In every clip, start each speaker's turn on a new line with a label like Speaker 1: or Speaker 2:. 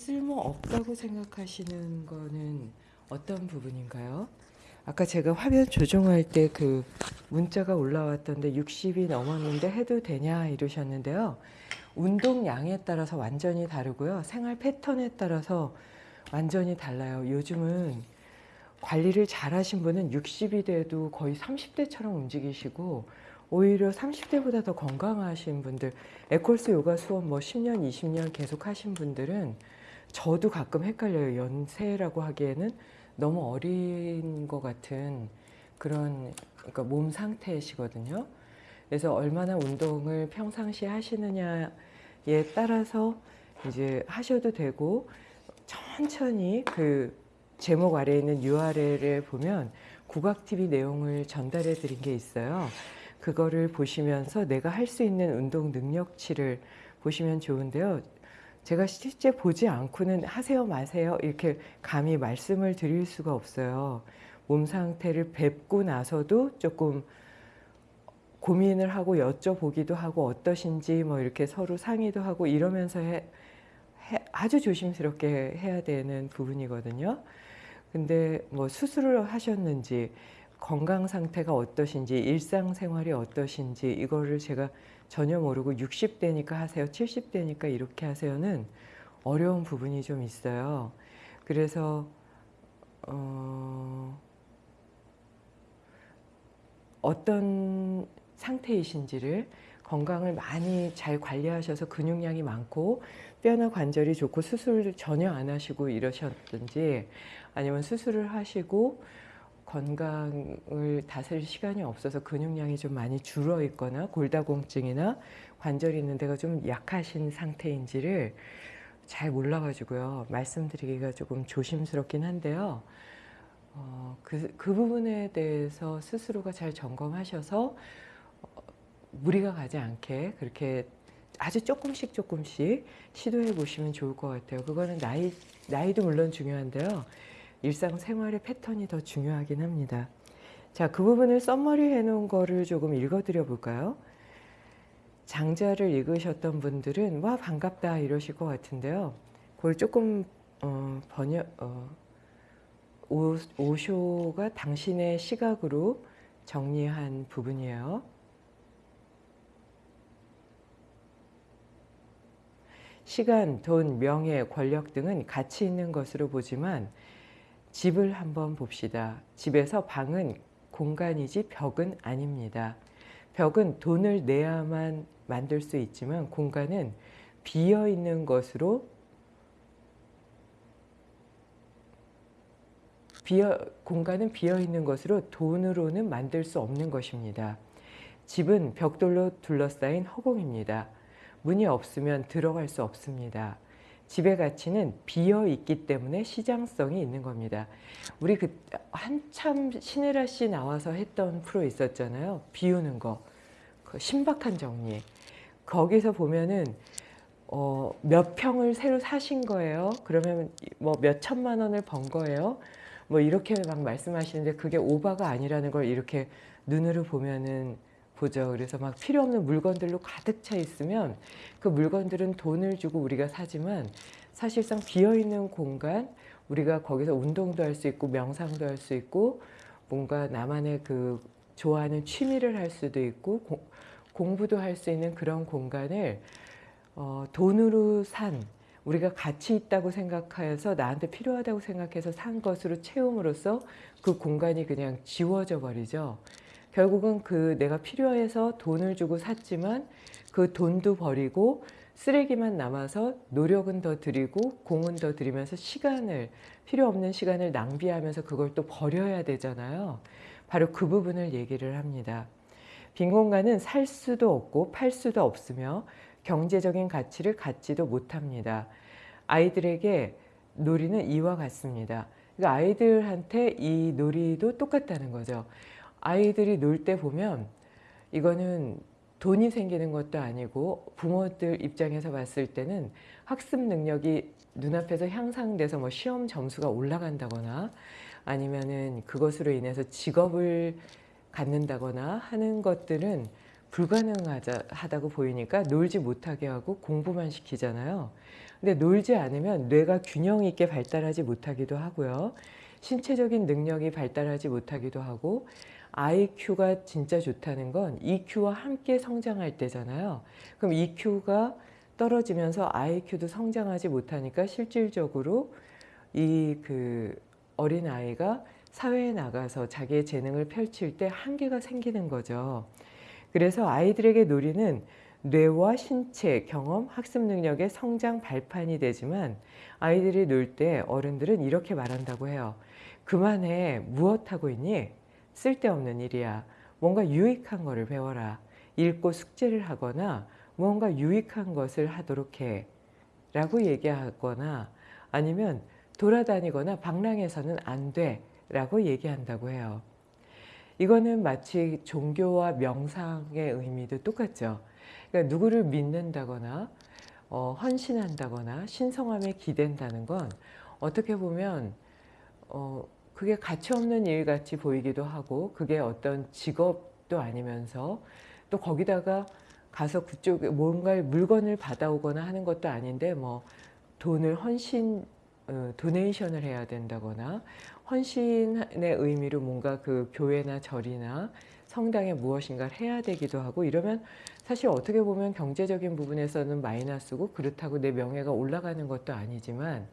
Speaker 1: 쓸모없다고 생각하시는 거는 어떤 부분인가요? 아까 제가 화면 조정할 때 그 문자가 올라왔던데 60이 넘었는데 해도 되냐 이러셨는데요. 운동량에 따라서 완전히 다르고요. 생활 패턴에 따라서 완전히 달라요. 요즘은 관리를 잘 하신 분은 60이 돼도 거의 30대처럼 움직이시고 오히려 30대보다 더 건강하신 분들 에콜스 요가 수업 뭐 10년, 20년 계속 하신 분들은 저도 가끔 헷갈려요. 연세라고 하기에는 너무 어린 것 같은 그런 그러니까 몸 상태시거든요. 그래서 얼마나 운동을 평상시에 하시느냐에 따라서 이제 하셔도 되고 천천히 그 제목 아래에 있는 URL을 보면 국악TV 내용을 전달해 드린 게 있어요. 그거를 보시면서 내가 할 수 있는 운동 능력치를 보시면 좋은데요. 제가 실제 보지 않고는 하세요 마세요 이렇게 감히 말씀을 드릴 수가 없어요. 몸 상태를 뵙고 나서도 조금 고민을 하고 여쭤보기도 하고 어떠신지 뭐 이렇게 서로 상의도 하고 이러면서 해, 해, 아주 조심스럽게 해야 되는 부분이거든요. 근데 뭐 수술을 하셨는지 건강 상태가 어떠신지 일상생활이 어떠신지 이거를 제가 전혀 모르고 60대니까 하세요 70대니까 이렇게 하세요는 어려운 부분이 좀 있어요. 그래서 어, 어떤 상태이신지를 건강을 많이 잘 관리하셔서 근육량이 많고 뼈나 관절이 좋고 수술을 전혀 안 하시고 이러셨든지 아니면 수술을 하시고 건강을 다스릴 시간이 없어서 근육량이 좀 많이 줄어 있거나 골다공증이나 관절이 있는 데가 좀 약하신 상태인지를 잘 몰라가지고요. 말씀드리기가 조금 조심스럽긴 한데요. 어, 그, 그 부분에 대해서 스스로가 잘 점검하셔서 어, 무리가 가지 않게 그렇게 아주 조금씩 조금씩 시도해 보시면 좋을 것 같아요. 그거는 나이, 나이도 물론 중요한데요. 일상생활의 패턴이 더 중요하긴 합니다. 자, 그 부분을 썸머리 해놓은 거를 조금 읽어드려 볼까요? 장자를 읽으셨던 분들은 와 반갑다 이러실 것 같은데요. 그걸 조금 어, 번역 어, 오, 오쇼가 당신의 시각으로 정리한 부분이에요. 시간, 돈, 명예, 권력 등은 가치 있는 것으로 보지만 집을 한번 봅시다. 집에서 방은 공간이지 벽은 아닙니다. 벽은 돈을 내야만 만들 수 있지만 공간은 비어 있는 것으로 비어, 공간은 비어 있는 것으로 돈으로는 만들 수 없는 것입니다. 집은 벽돌로 둘러싸인 허공입니다. 문이 없으면 들어갈 수 없습니다. 집의 가치는 비어 있기 때문에 시장성이 있는 겁니다. 우리 그 한참 신혜라 씨 나와서 했던 프로 있었잖아요. 비우는 거. 그 신박한 정리. 거기서 보면은 어, 몇 평을 새로 사신 거예요. 그러면 뭐 몇 천만 원을 번 거예요. 뭐 이렇게 막 말씀하시는데 그게 오바가 아니라는 걸 이렇게 눈으로 보면은 보죠. 그래서 막 필요 없는 물건들로 가득 차 있으면 그 물건들은 돈을 주고 우리가 사지만 사실상 비어있는 공간 우리가 거기서 운동도 할 수 있고 명상도 할 수 있고 뭔가 나만의 그 좋아하는 취미를 할 수도 있고 고, 공부도 할 수 있는 그런 공간을 어, 돈으로 산 우리가 가치 있다고 생각해서 나한테 필요하다고 생각해서 산 것으로 채움으로써 그 공간이 그냥 지워져 버리죠. 결국은 그 내가 필요해서 돈을 주고 샀지만 그 돈도 버리고 쓰레기만 남아서 노력은 더 들이고 공은 더 들이면서 시간을 필요 없는 시간을 낭비하면서 그걸 또 버려야 되잖아요. 바로 그 부분을 얘기를 합니다. 빈 공간은 살 수도 없고 팔 수도 없으며 경제적인 가치를 갖지도 못합니다. 아이들에게 놀이는 이와 같습니다. 그러니까 아이들한테 이 놀이도 똑같다는 거죠. 아이들이 놀 때 보면 이거는 돈이 생기는 것도 아니고 부모들 입장에서 봤을 때는 학습 능력이 눈앞에서 향상돼서 뭐 시험 점수가 올라간다거나 아니면은 그것으로 인해서 직업을 갖는다거나 하는 것들은 불가능하다고 보이니까 놀지 못하게 하고 공부만 시키잖아요. 근데 놀지 않으면 뇌가 균형 있게 발달하지 못하기도 하고요. 신체적인 능력이 발달하지 못하기도 하고 IQ가 진짜 좋다는 건 EQ와 함께 성장할 때잖아요. 그럼 EQ가 떨어지면서 IQ도 성장하지 못하니까 실질적으로 이 그 어린 아이가 사회에 나가서 자기의 재능을 펼칠 때 한계가 생기는 거죠. 그래서 아이들에게 놀이는 뇌와 신체, 경험, 학습 능력의 성장 발판이 되지만 아이들이 놀 때 어른들은 이렇게 말한다고 해요. 그만해. 무엇하고 있니? 쓸데없는 일이야. 뭔가 유익한 거를 배워라. 읽고 숙제를 하거나 무언가 유익한 것을 하도록 해. 라고 얘기하거나 아니면 돌아다니거나 방랑해서는 안 돼. 라고 얘기한다고 해요. 이거는 마치 종교와 명상의 의미도 똑같죠. 그러니까 누구를 믿는다거나 어, 헌신한다거나 신성함에 기댄다는 건 어떻게 보면 어, 그게 가치 없는 일 같이 보이기도 하고 그게 어떤 직업도 아니면서 또 거기다가 가서 그쪽에 뭔가 물건을 받아오거나 하는 것도 아닌데 뭐 돈을 헌신 어, 도네이션을 해야 된다거나 헌신의 의미로 뭔가 그 교회나 절이나 성당에 무엇인가를 해야 되기도 하고 이러면 사실 어떻게 보면 경제적인 부분에서는 마이너스고 그렇다고 내 명예가 올라가는 것도 아니지만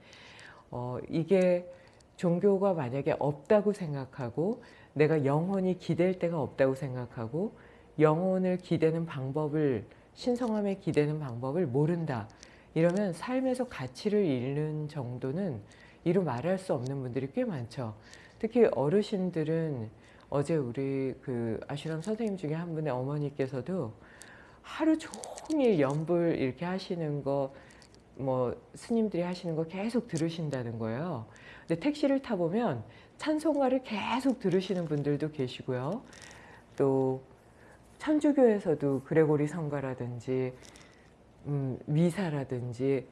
Speaker 1: 어, 이게 종교가 만약에 없다고 생각하고 내가 영혼이 기댈 데가 없다고 생각하고 영혼을 기대는 방법을 신성함에 기대는 방법을 모른다. 이러면 삶에서 가치를 잃는 정도는 이루 말할 수 없는 분들이 꽤 많죠. 특히 어르신들은 어제 우리 그 아슈람 선생님 중에 한 분의 어머니께서도 하루 종일 연불 이렇게 하시는 거, 뭐 스님들이 하시는 거 계속 들으신다는 거예요. 근데 택시를 타보면 찬송가를 계속 들으시는 분들도 계시고요. 또 천주교에서도 그레고리 성가라든지 음, 미사라든지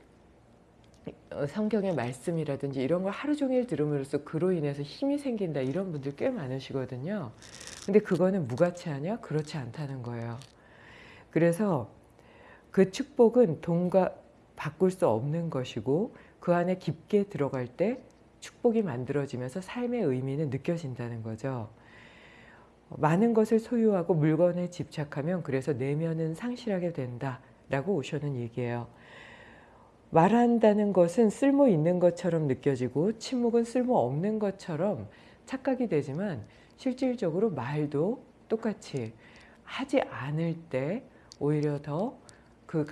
Speaker 1: 어, 성경의 말씀이라든지 이런 걸 하루 종일 들음으로써 그로 인해서 힘이 생긴다 이런 분들 꽤 많으시거든요. 근데 그거는 무가치하냐? 그렇지 않다는 거예요. 그래서 그 축복은 돈과 바꿀 수 없는 것이고 그 안에 깊게 들어갈 때 축복이 만들어지면서 삶의 의미는 느껴진다는 거죠. 많은 것을 소유하고 물건에 집착하면 그래서 내면은 상실하게 된다라고 오셔는 얘기예요. 말한다는 것은 쓸모 있는 것처럼 느껴지고 침묵은 쓸모 없는 것처럼 착각이 되지만 실질적으로 말도 똑같이 하지 않을 때 오히려 더그